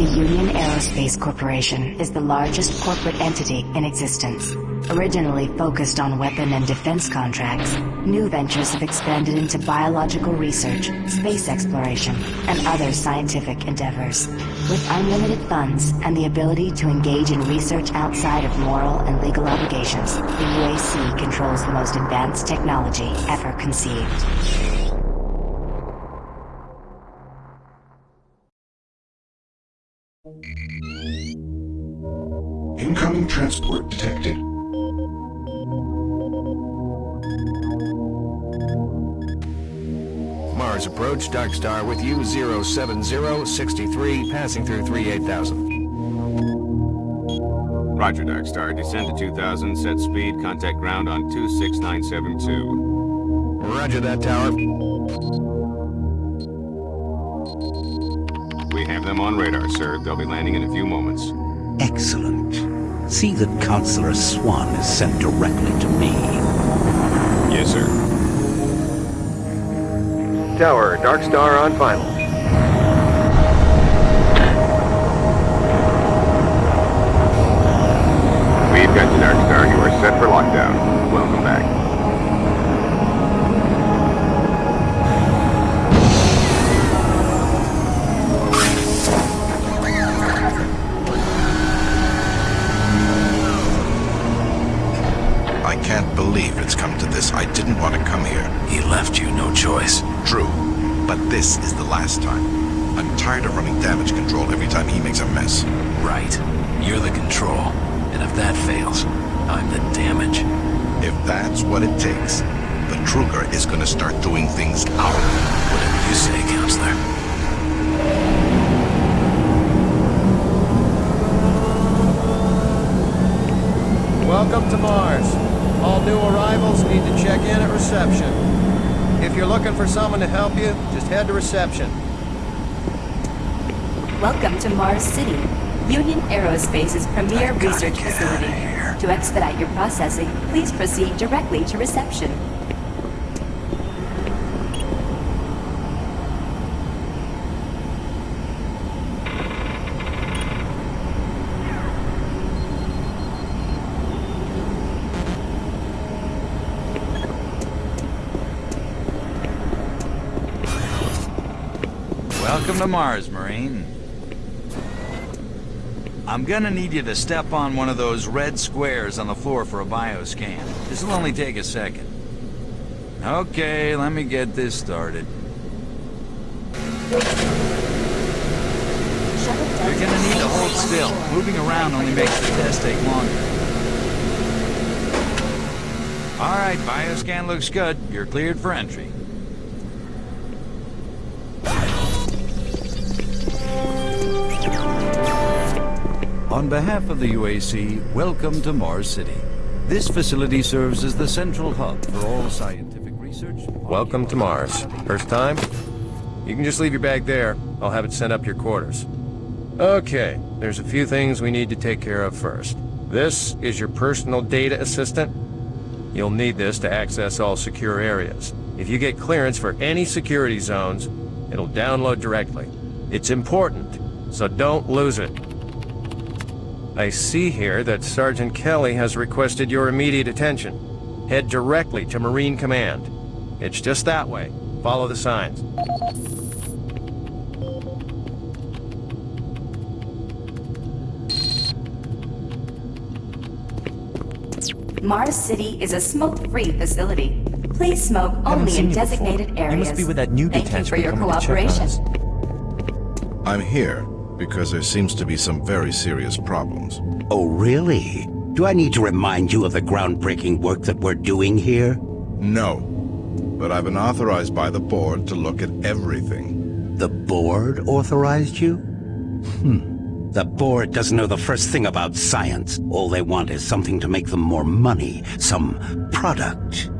The Union Aerospace Corporation is the largest corporate entity in existence. Originally focused on weapon and defense contracts, new ventures have expanded into biological research, space exploration, and other scientific endeavors. With unlimited funds and the ability to engage in research outside of moral and legal obligations, the UAC controls the most advanced technology ever conceived. Incoming transport detected. Mars approach, Dark Star with you, 07063, passing through 38000. Roger, Dark Star. Descend to 2000, set speed, contact ground on 26972. Roger that, Tower. We have them on radar, sir. They'll be landing in a few moments. Excellent. See that Counselor Swann is sent directly to me. Yes, sir. Tower, Dark Star on final. We've got you, Dark Star. You are set for lockdown. Welcome back. It's come to this. I didn't want to come here. He left you no choice. True, but this is the last time. I'm tired of running damage control every time he makes a mess. Right. You're the control. And if that fails, I'm the damage. If that's what it takes, Betruger is gonna start doing things our way. Whatever you say, Counselor. Welcome to Mars. All new arrivals need to check in at reception. If you're looking for someone to help you, just head to reception. Welcome to Mars City, Union Aerospace's premier research facility. To expedite your processing, please proceed directly to reception. Welcome to Mars, Marine. I'm gonna need you to step on one of those red squares on the floor for a bioscan. This'll only take a second. Okay, let me get this started. You're gonna need to hold still. Moving around only makes the test take longer. Alright, bioscan looks good. You're cleared for entry. On behalf of the UAC, welcome to Mars City. This facility serves as the central hub for all scientific research. Welcome to Mars. First time? You can just leave your bag there. I'll have it sent up your quarters. Okay, there's a few things we need to take care of first. This is your personal data assistant. You'll need this to access all secure areas. If you get clearance for any security zones, it'll download directly. It's important, so don't lose it. I see here that Sergeant Kelly has requested your immediate attention. Head directly to Marine Command. It's just that way. Follow the signs. Mars City is a smoke-free facility. Please smoke only in designated areas. must be with that new Thank you for your coming to check cooperation. I'm here because there seems to be some very serious problems. Oh, really? Do I need to remind you of the groundbreaking work that we're doing here? No, but I've been authorized by the board to look at everything. The board authorized you? Hmm. The board doesn't know the first thing about science. All they want is something to make them more money, some product.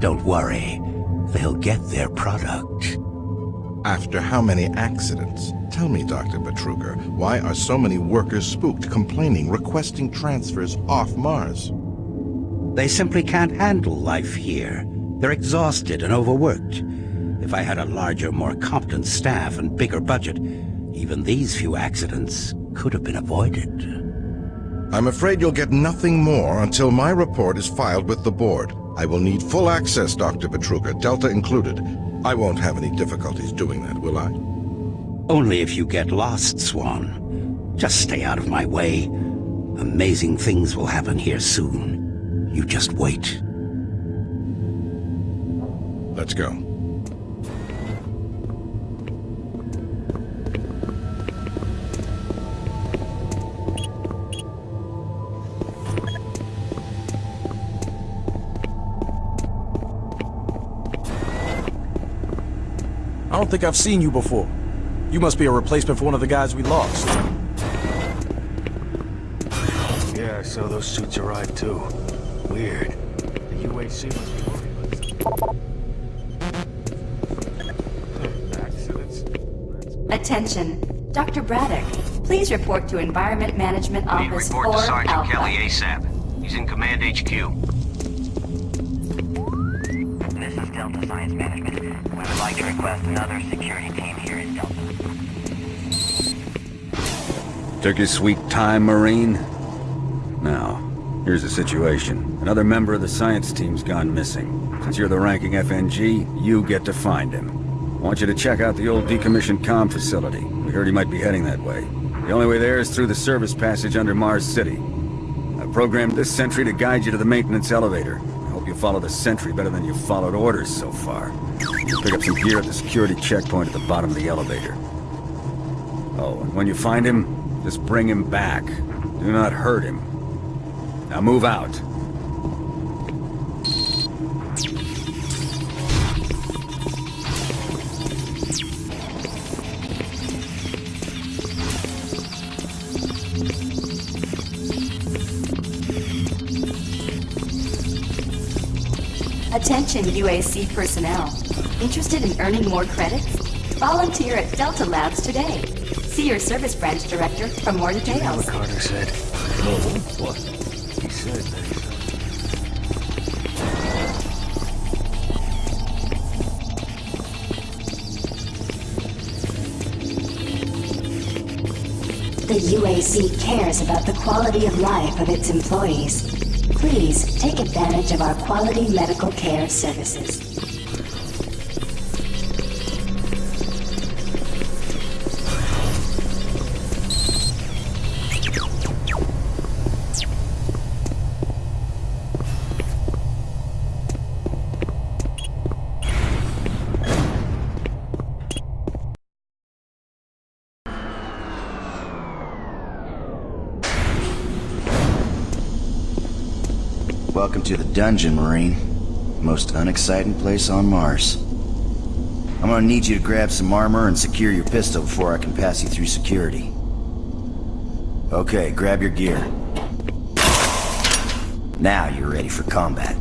Don't worry, they'll get their product. After how many accidents? Tell me, Dr. Betruger, why are so many workers spooked, complaining, requesting transfers off Mars? They simply can't handle life here. They're exhausted and overworked. If I had a larger, more competent staff and bigger budget, Even these few accidents could have been avoided. I'm afraid you'll get nothing more until my report is filed with the board. I will need full access, Dr. Betruger, Delta included. I won't have any difficulties doing that, will I? Only if you get lost, Swann. Just stay out of my way. Amazing things will happen here soon. You just wait. Let's go. I don't think I've seen you before. You must be a replacement for one of the guys we lost. Yeah, so those suits arrived too. Weird. The UAC must be worried about Attention. Dr. Braddock, please report to Environment Management Office Need Office report to Sergeant Alpha. Kelly ASAP. He's in Command HQ. Request another security team here in Delta. Took your sweet time, Marine? Now, here's the situation. Another member of the science team's gone missing. Since you're the ranking FNG, you get to find him. I want you to check out the old decommissioned comm facility. We heard he might be heading that way. The only way there is through the service passage under Mars City. I programmed this sentry to guide you to the maintenance elevator. I hope you follow the sentry better than you followed orders so far. Pick up some gear at the security checkpoint at the bottom of the elevator. Oh, and when you find him, just bring him back. Do not hurt him. Now move out. Attention UAC personnel. Interested in earning more credits? Volunteer at Delta Labs today. See your service branch director for more You know what details. Carter said? No. What? He said that he's... The UAC cares about the quality of life of its employees. Please take advantage of our quality medical care services. Welcome to the dungeon, Marine. Most unexciting place on Mars. I'm gonna need you to grab some armor and secure your pistol before I can pass you through security. Okay, grab your gear. Now you're ready for combat.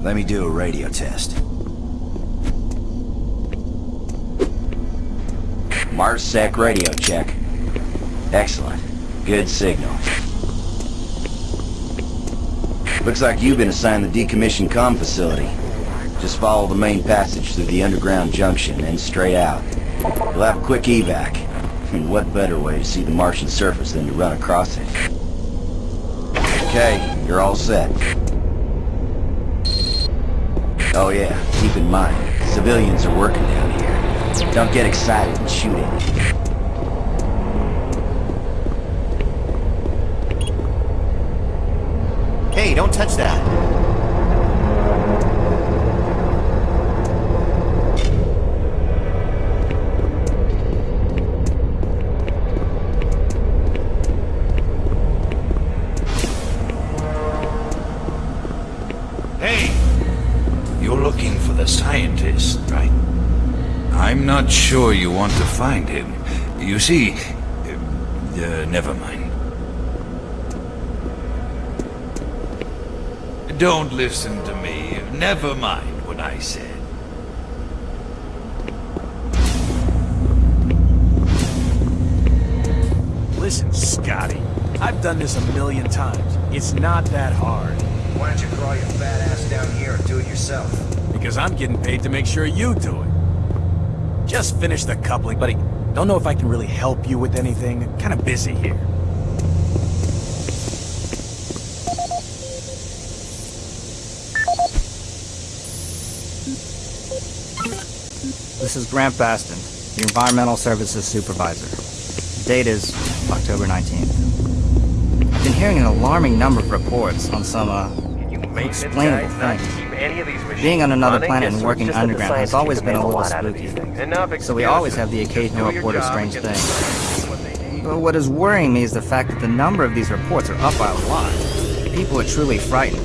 Let me do a radio test. MarsSec radio check. Excellent. Good signal. Looks like you've been assigned the decommissioned comm facility. Just follow the main passage through the underground junction and straight out. You'll have a quick evac. And what better way to see the Martian surface than to run across it? Okay, you're all set. Oh yeah, keep in mind, civilians are working down here. Don't get excited and shoot anything. Hey, don't touch that. Hey! You're looking for the scientist, right? I'm not sure you want to find him. You see... Uh, never mind. Don't listen to me. Never mind what I said. Listen, Scotty. I've done this a million times. It's not that hard. Why don't you crawl your fat ass down here and do it yourself? Because I'm getting paid to make sure you do it. Just finish the coupling, buddy. Don't know if I can really help you with anything. Kinda busy here. This is Grant Baston, the Environmental Services Supervisor. The date is October 19th. I've been hearing an alarming number of reports on some, uh, unexplainable things. Being on another planet and working underground has always been a little spooky, so we always have the occasional report of strange things. But what is worrying me is the fact that the number of these reports are up by a lot. People are truly frightened.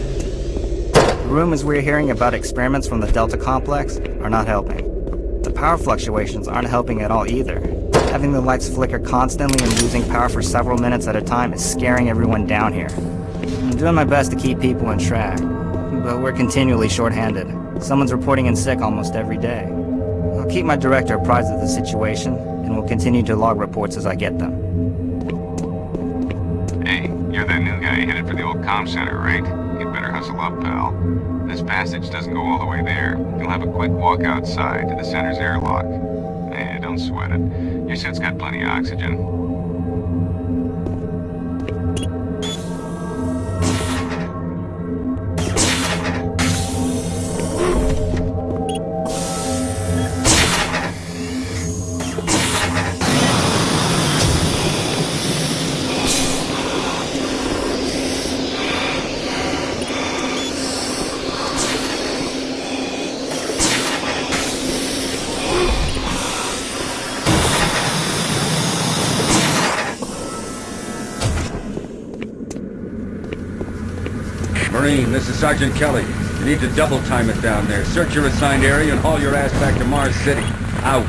The rumors we're hearing about experiments from the Delta Complex are not helping. Power fluctuations aren't helping at all either. Having the lights flicker constantly and losing power for several minutes at a time is scaring everyone down here. I'm doing my best to keep people in track, but we're continually short-handed. Someone's reporting in sick almost every day. I'll keep my director apprised of the situation, and will continue to log reports as I get them. Hey, you're that new guy headed for the old comm center, right? Better hustle up, pal. This passage doesn't go all the way there. You'll have a quick walk outside to the center's airlock. Eh, don't sweat it. Your suit's got plenty of oxygen. Is Sergeant Kelly. You need to double time it down there. Search your assigned area and haul your ass back to Mars City. Out.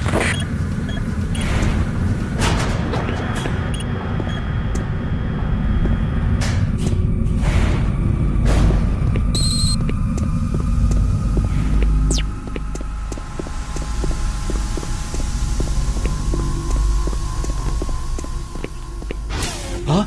Huh?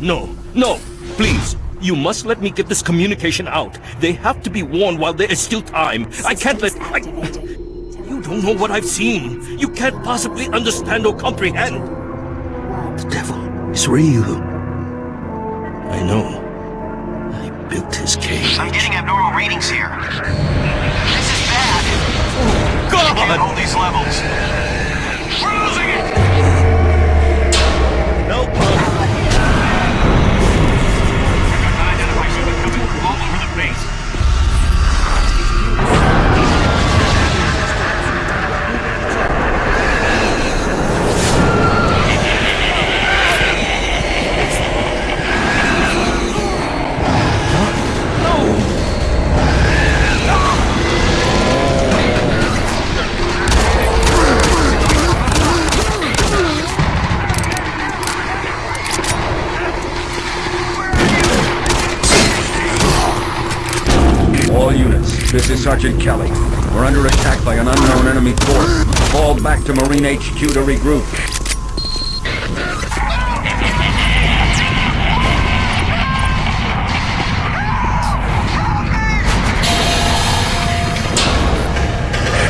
No, no, please. You must let me get this communication out. They have to be warned while there is still time. I can't let... I... You don't know what I've seen. You can't possibly understand or comprehend. The devil is real. I know. I built his cage. I'm getting abnormal readings here. This is bad. Oh, God! I can't hold these levels. Sergeant Kelly. We're under attack by an unknown enemy force. Fall back to Marine HQ to regroup.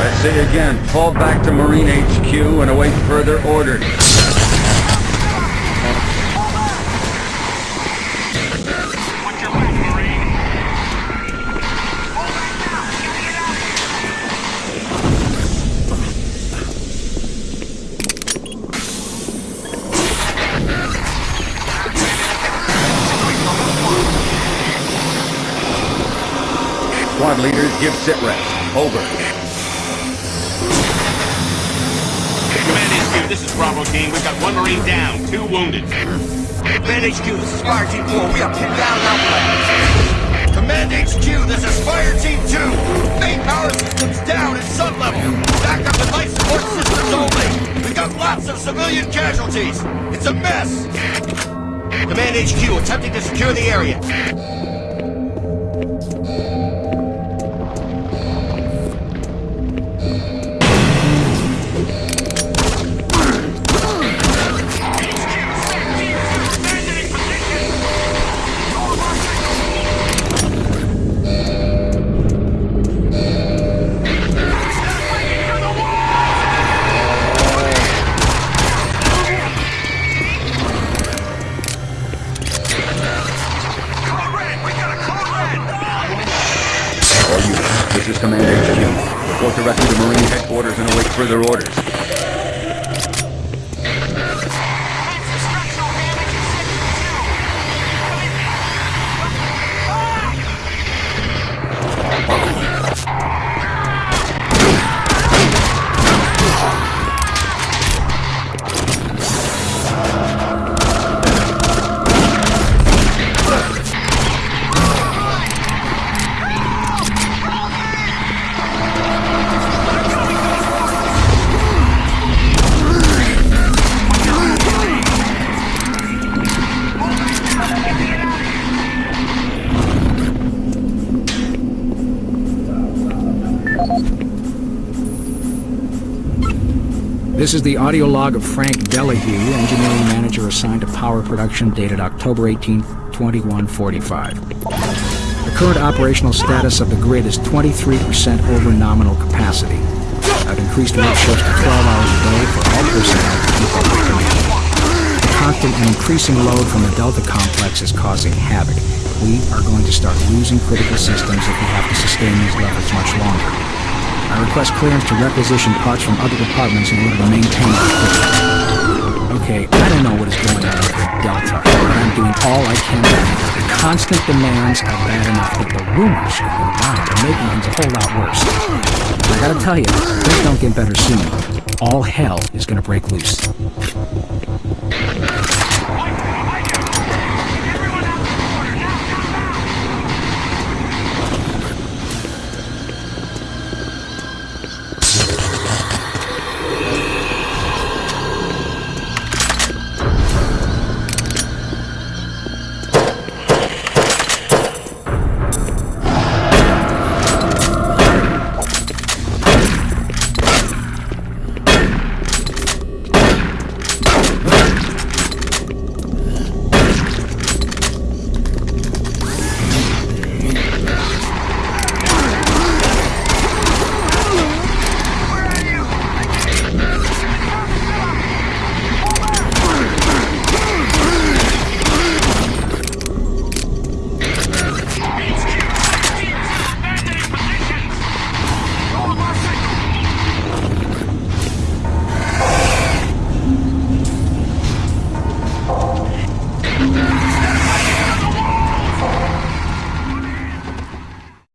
I say again, fall back to Marine HQ and await further orders. Leaders, give sit reps. Over. Command HQ, this is Bravo Team. We've got one Marine down, two wounded. Command HQ, this is Fire Team 4. We are pinned down outflanked. Command HQ, this is Fire Team 2. Main power systems down at sun level. Backup and life support systems only. We've got lots of civilian casualties. It's a mess. Command HQ, attempting to secure the area. Further orders. This is the audio log of Frank Delahue, engineering manager assigned to power production dated October 18, 2145. The current operational status of the grid is 23% over nominal capacity. I've increased work shifts to 12 hours a day for all personnel to keep up with demand. The constant and increasing load from the Delta complex is causing havoc. We are going to start losing critical systems if we have to sustain these levels much longer. I request clearance to requisition parts from other departments in order to maintain equipment. Okay, I don't know what is going on with Delta, but I'm doing all I can to The constant demands are bad enough, but the rumors going around are making things a whole lot worse. I gotta tell you, things don't get better soon. All hell is gonna break loose.